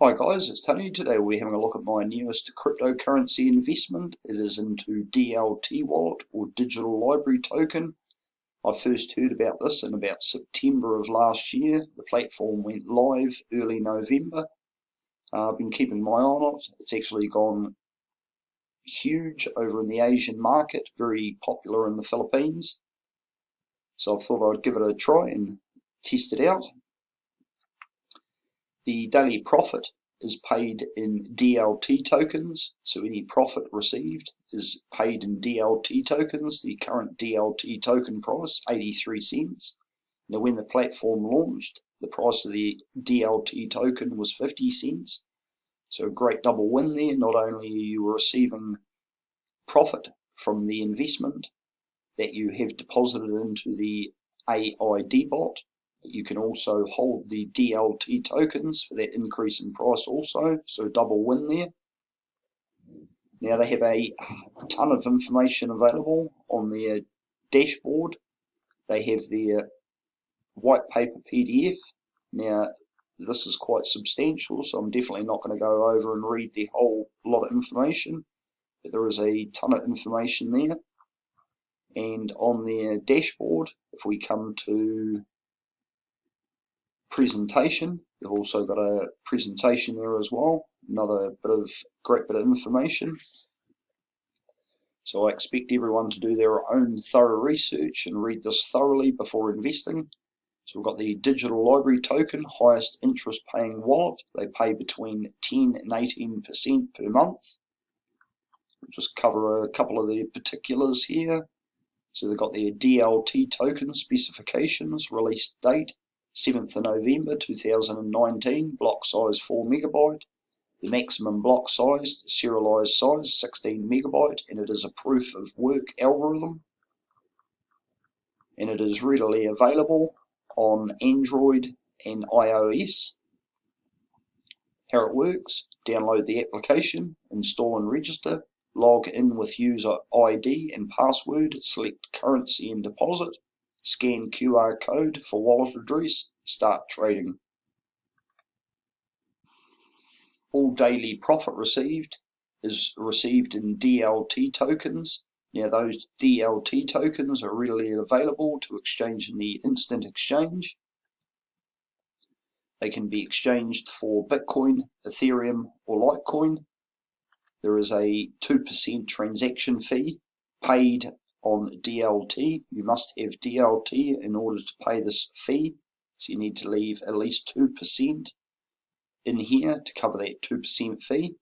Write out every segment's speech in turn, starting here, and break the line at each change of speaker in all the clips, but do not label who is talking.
Hi guys, it's Tony. Today we're having a look at my newest cryptocurrency investment. It is into DLT wallet or digital library token. I first heard about this in about September of last year. The platform went live early November. Uh, I've been keeping my eye on it. It's actually gone huge over in the Asian market, very popular in the Philippines. So I thought I'd give it a try and test it out. The daily profit is paid in DLT tokens, so any profit received is paid in DLT tokens. The current DLT token price, 83 cents. Now when the platform launched, the price of the DLT token was 50 cents. So a great double win there. Not only are you receiving profit from the investment that you have deposited into the AID bot, you can also hold the DLT tokens for that increase in price also, so double win there. Now they have a ton of information available on their dashboard. They have their white paper PDF. Now this is quite substantial, so I'm definitely not going to go over and read the whole lot of information. But there is a ton of information there. And on their dashboard, if we come to presentation. You've also got a presentation there as well, another bit of great bit of information. So I expect everyone to do their own thorough research and read this thoroughly before investing. So we've got the digital library token, highest interest paying wallet. They pay between 10 and 18% per month. We'll just cover a couple of the particulars here. So they've got their DLT token specifications, release date, 7th of November 2019, block size 4 megabyte. The maximum block size, serialized size 16 megabyte, and it is a proof of work algorithm. And it is readily available on Android and iOS. How it works, download the application, install and register, log in with user ID and password, select currency and deposit, scan QR code for wallet address, start trading. All daily profit received is received in DLT tokens. Now those DLT tokens are readily available to exchange in the instant exchange. They can be exchanged for Bitcoin, Ethereum or Litecoin. There is a 2% transaction fee paid on DLT. You must have DLT in order to pay this fee. So you need to leave at least 2% in here to cover that 2% fee.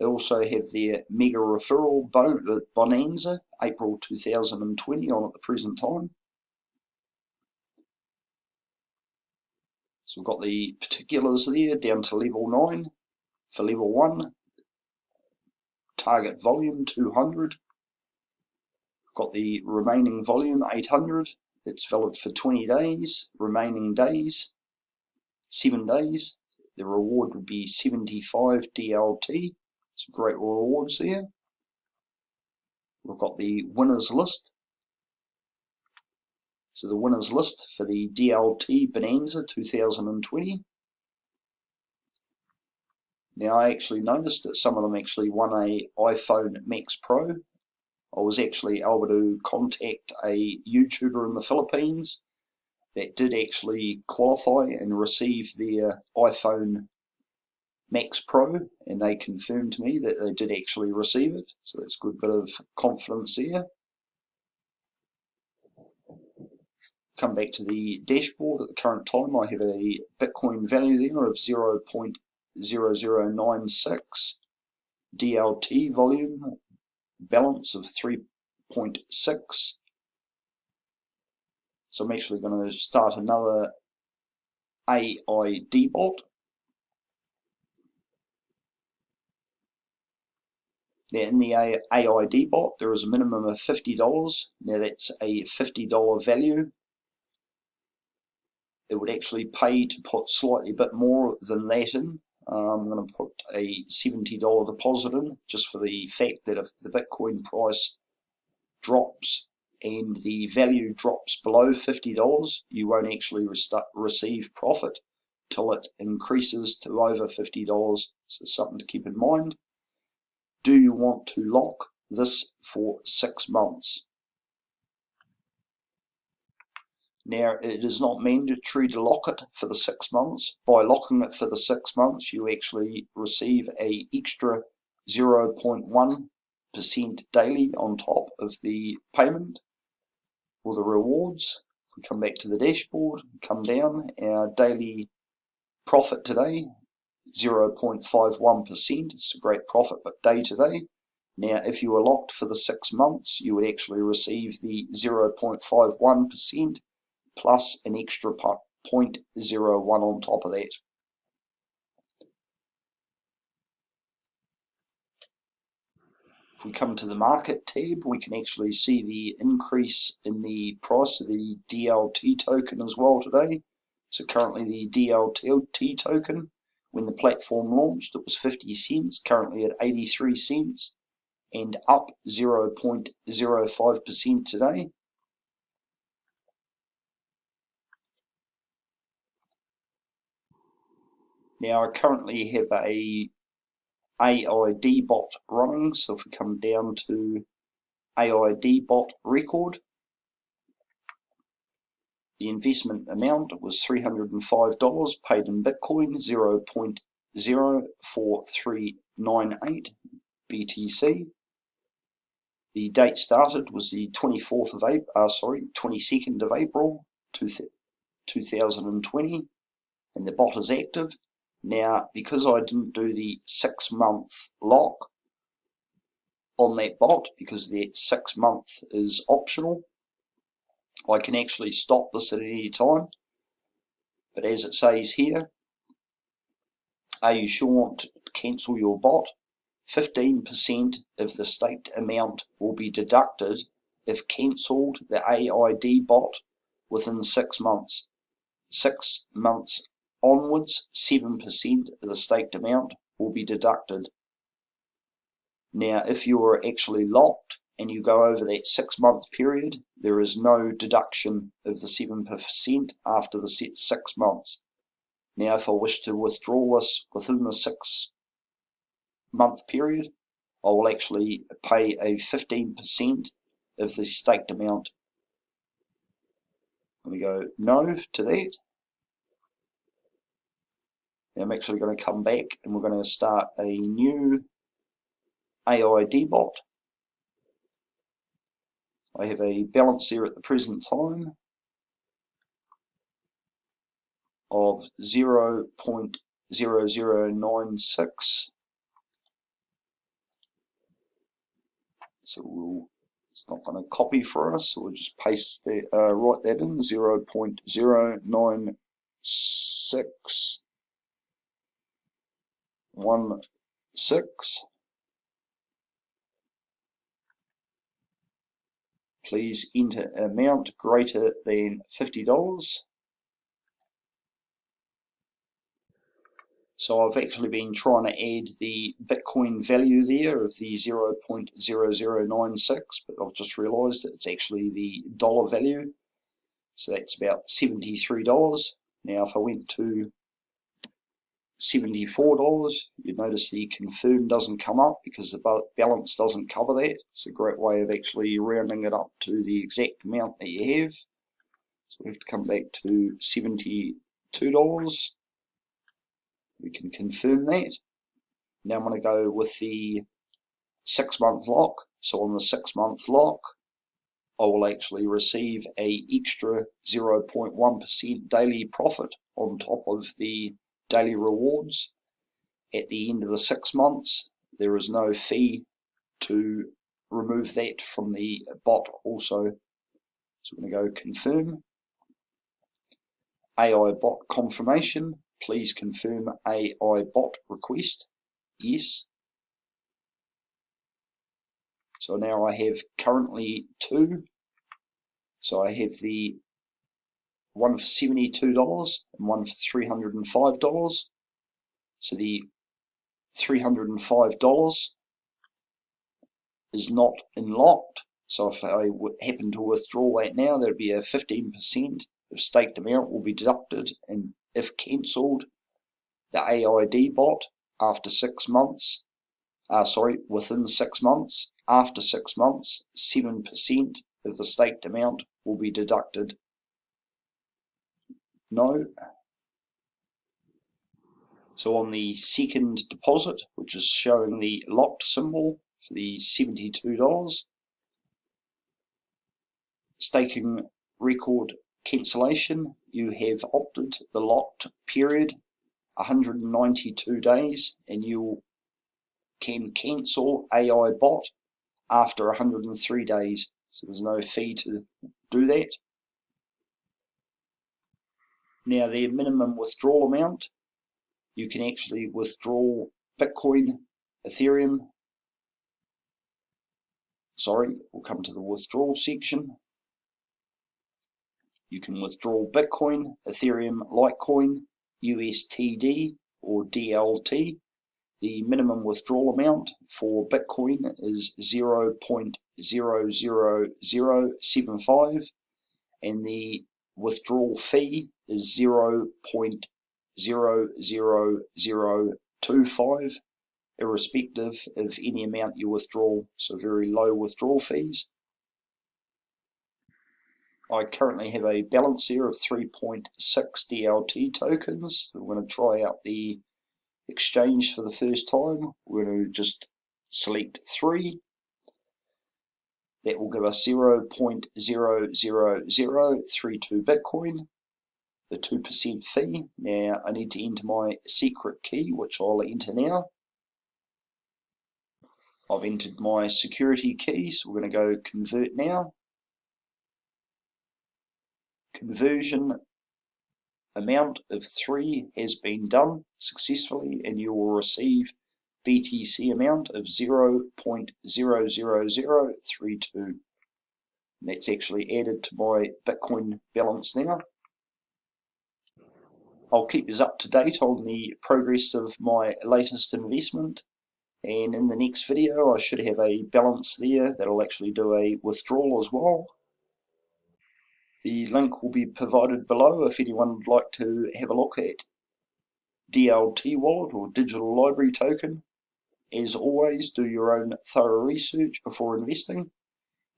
They also have their mega referral uh, bonanza, April 2020 on at the present time. So we've got the particulars there down to level 9. For level 1, target volume 200, We've got the remaining volume 800 it's valid for 20 days remaining days 7 days. The reward would be 75 DLT some great rewards there. We've got the winners list. So the winners list for the DLT Bonanza 2020 now I actually noticed that some of them actually won a iPhone Max Pro I was actually able to contact a YouTuber in the Philippines that did actually qualify and receive their iPhone Max Pro and they confirmed to me that they did actually receive it. So that's a good bit of confidence there. Come back to the dashboard. At the current time I have a Bitcoin value there of 0.0096 DLT volume balance of 3.6 so I'm actually going to start another AID bot Now in the AID bot there is a minimum of $50. Now that's a $50 value. It would actually pay to put slightly bit more than that in. Uh, I'm going to put a $70 deposit in just for the fact that if the Bitcoin price drops and the value drops below $50, you won't actually receive profit. till it increases to over $50. So something to keep in mind. Do you want to lock this for six months? Now, it is not mandatory to lock it for the six months. By locking it for the six months, you actually receive a extra 0.1% daily on top of the payment or the rewards. We come back to the dashboard, come down, our daily profit today, 0.51%. It's a great profit, but day to day. Now, if you were locked for the six months, you would actually receive the 0.51% plus an extra 0.01 on top of that. If we come to the market tab, we can actually see the increase in the price of the DLT token as well today. So currently the DLT token, when the platform launched, it was 50 cents, currently at 83 cents, and up 0.05% today. Now I currently have a AID bot running, so if we come down to AID bot record, the investment amount was $305 paid in Bitcoin, 0.04398 BTC. The date started was the 24th of April, uh, sorry, 22nd of April 2020, and the bot is active. Now, because I didn't do the six month lock on that bot, because the six month is optional, I can actually stop this at any time. But as it says here, are you sure to cancel your bot? 15% of the staked amount will be deducted if cancelled the AID bot within six months. Six months onwards, 7% of the staked amount will be deducted. Now, if you're actually locked and you go over that six month period, there is no deduction of the 7% after the set six months. Now, if I wish to withdraw this within the six month period, I will actually pay a 15% of the staked amount. I'm going to go no to that. I'm actually going to come back and we're going to start a new AID bot. I have a balance here at the present time of 0.0096 so we'll it's not going to copy for us so we'll just paste that uh, write that in 0.096 one six. Please enter amount greater than $50. So I've actually been trying to add the Bitcoin value there of the 0.0096, but I've just realized that it's actually the dollar value. So that's about $73. Now if I went to $74. You'd notice the confirm doesn't come up because the balance doesn't cover that. It's a great way of actually rounding it up to the exact amount that you have. So we have to come back to $72. We can confirm that. Now I'm going to go with the six month lock. So on the six month lock, I will actually receive a extra 0.1% daily profit on top of the daily rewards. At the end of the six months, there is no fee to remove that from the bot also. So we're going to go confirm. AI bot confirmation. Please confirm AI bot request. Yes. So now I have currently two. So I have the one for $72 and one for $305. So the $305 is not unlocked. So if I happen to withdraw that now, there'd be a 15% of staked amount will be deducted and if cancelled, the AID bot after six months, uh, sorry, within six months, after six months, 7% of the staked amount will be deducted. No. So on the second deposit, which is showing the locked symbol for the $72, staking record cancellation, you have opted the locked period 192 days and you can cancel AI bot after 103 days. So there's no fee to do that. Now the minimum withdrawal amount, you can actually withdraw Bitcoin, Ethereum, sorry, we'll come to the withdrawal section. You can withdraw Bitcoin, Ethereum, Litecoin, USTD or DLT. The minimum withdrawal amount for Bitcoin is 0.00075 and the withdrawal fee is 0.00025 irrespective of any amount you withdraw, so very low withdrawal fees. I currently have a balance here of 3.6 DLT tokens. We're going to try out the exchange for the first time. We're going to just select 3. That will give us 0.00032 Bitcoin, the 2% fee. Now I need to enter my secret key, which I'll enter now. I've entered my security key, so we're going to go convert now conversion amount of 3 has been done successfully and you will receive BTC amount of 0.00032. That's actually added to my Bitcoin balance now. I'll keep you up to date on the progress of my latest investment and in the next video I should have a balance there that'll actually do a withdrawal as well the link will be provided below if anyone would like to have a look at DLT wallet or digital library token. As always, do your own thorough research before investing.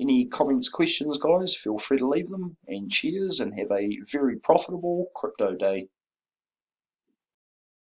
Any comments, questions, guys, feel free to leave them. And cheers and have a very profitable crypto day.